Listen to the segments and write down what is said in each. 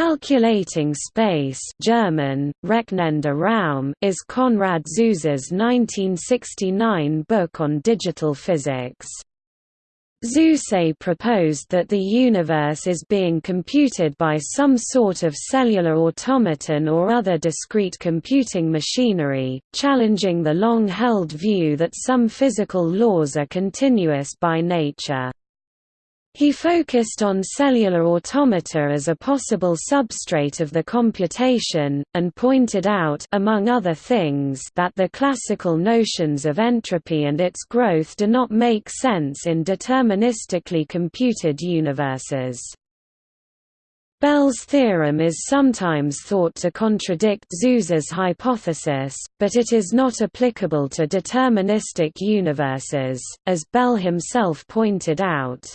Calculating Space German, Rechnender Raum is Konrad Zuse's 1969 book on digital physics. Zuse proposed that the universe is being computed by some sort of cellular automaton or other discrete computing machinery, challenging the long-held view that some physical laws are continuous by nature. He focused on cellular automata as a possible substrate of the computation, and pointed out among other things that the classical notions of entropy and its growth do not make sense in deterministically computed universes. Bell's theorem is sometimes thought to contradict Zuse's hypothesis, but it is not applicable to deterministic universes, as Bell himself pointed out.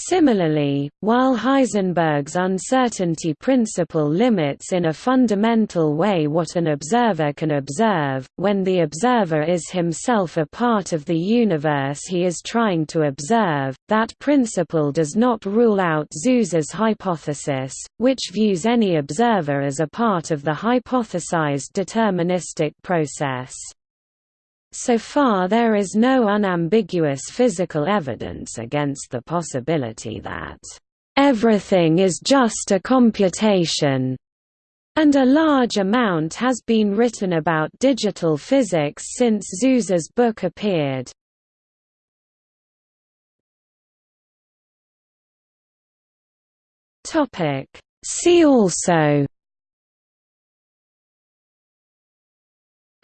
Similarly, while Heisenberg's uncertainty principle limits in a fundamental way what an observer can observe, when the observer is himself a part of the universe he is trying to observe, that principle does not rule out Zuse's hypothesis, which views any observer as a part of the hypothesized deterministic process. So far there is no unambiguous physical evidence against the possibility that everything is just a computation, and a large amount has been written about digital physics since Zuse's book appeared. See also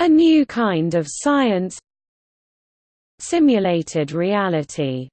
A new kind of science Simulated reality